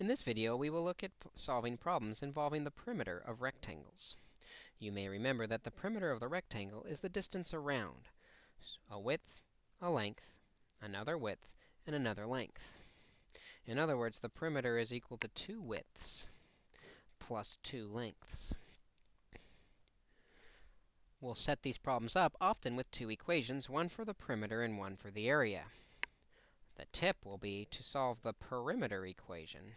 In this video, we will look at solving problems involving the perimeter of rectangles. You may remember that the perimeter of the rectangle is the distance around, a width, a length, another width, and another length. In other words, the perimeter is equal to two widths plus two lengths. We'll set these problems up often with two equations, one for the perimeter and one for the area. The tip will be to solve the perimeter equation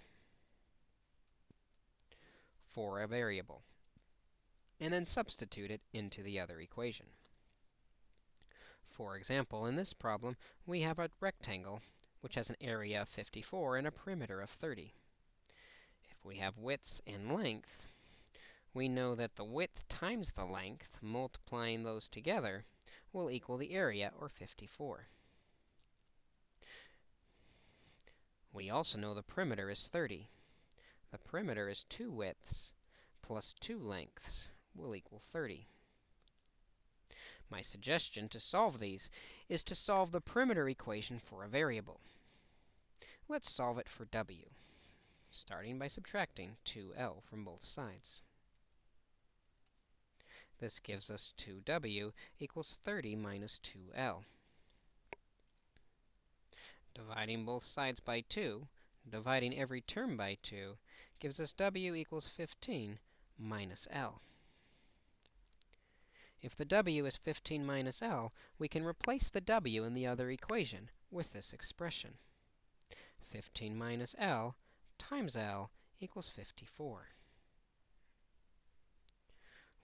for a variable, and then substitute it into the other equation. For example, in this problem, we have a rectangle which has an area of 54 and a perimeter of 30. If we have widths and length, we know that the width times the length, multiplying those together, will equal the area, or 54. We also know the perimeter is 30. The perimeter is 2 widths plus 2 lengths will equal 30. My suggestion to solve these is to solve the perimeter equation for a variable. Let's solve it for w, starting by subtracting 2l from both sides. This gives us 2w equals 30 minus 2l. Dividing both sides by 2, dividing every term by 2, gives us w equals 15 minus l. If the w is 15 minus l, we can replace the w in the other equation with this expression. 15 minus l times l equals 54.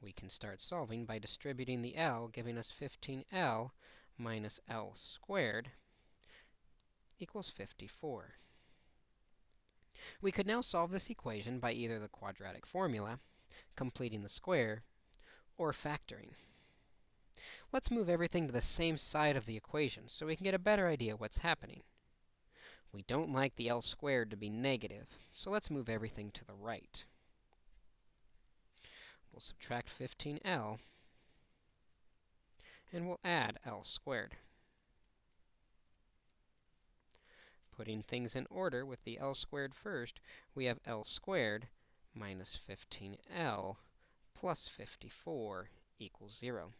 We can start solving by distributing the l, giving us 15l minus l squared equals 54. We could now solve this equation by either the quadratic formula, completing the square, or factoring. Let's move everything to the same side of the equation so we can get a better idea what's happening. We don't like the L squared to be negative, so let's move everything to the right. We'll subtract 15L, and we'll add L squared. Putting things in order with the L squared first, we have L squared minus 15L plus 54 equals 0.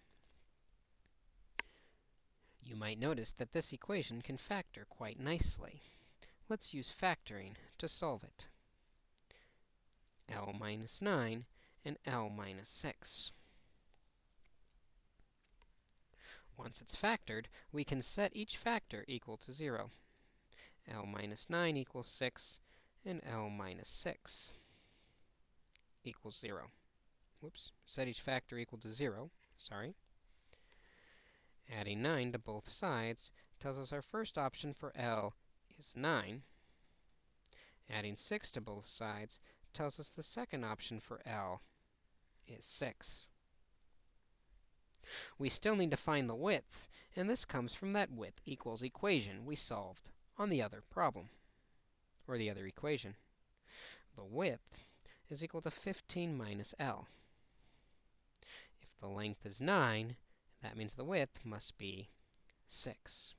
You might notice that this equation can factor quite nicely. Let's use factoring to solve it. L minus 9 and L minus 6. Once it's factored, we can set each factor equal to 0. L minus 9 equals 6, and L minus 6 equals 0. Whoops, set each factor equal to 0, sorry. Adding 9 to both sides tells us our first option for L is 9. Adding 6 to both sides tells us the second option for L is 6. We still need to find the width, and this comes from that width equals equation we solved on the other problem, or the other equation. The width is equal to 15 minus L. If the length is 9, that means the width must be 6.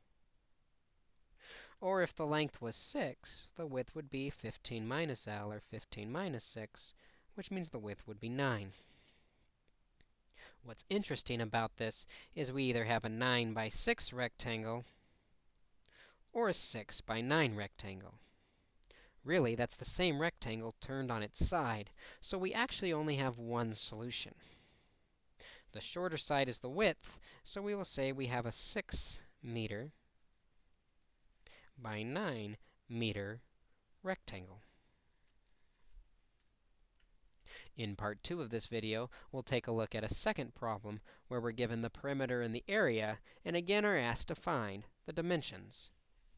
Or if the length was 6, the width would be 15 minus L, or 15 minus 6, which means the width would be 9. What's interesting about this is we either have a 9 by 6 rectangle or a 6 by 9 rectangle. Really, that's the same rectangle turned on its side, so we actually only have one solution. The shorter side is the width, so we will say we have a 6 meter by 9 meter rectangle. In part 2 of this video, we'll take a look at a second problem where we're given the perimeter and the area, and again are asked to find the dimensions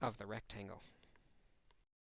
of the rectangle.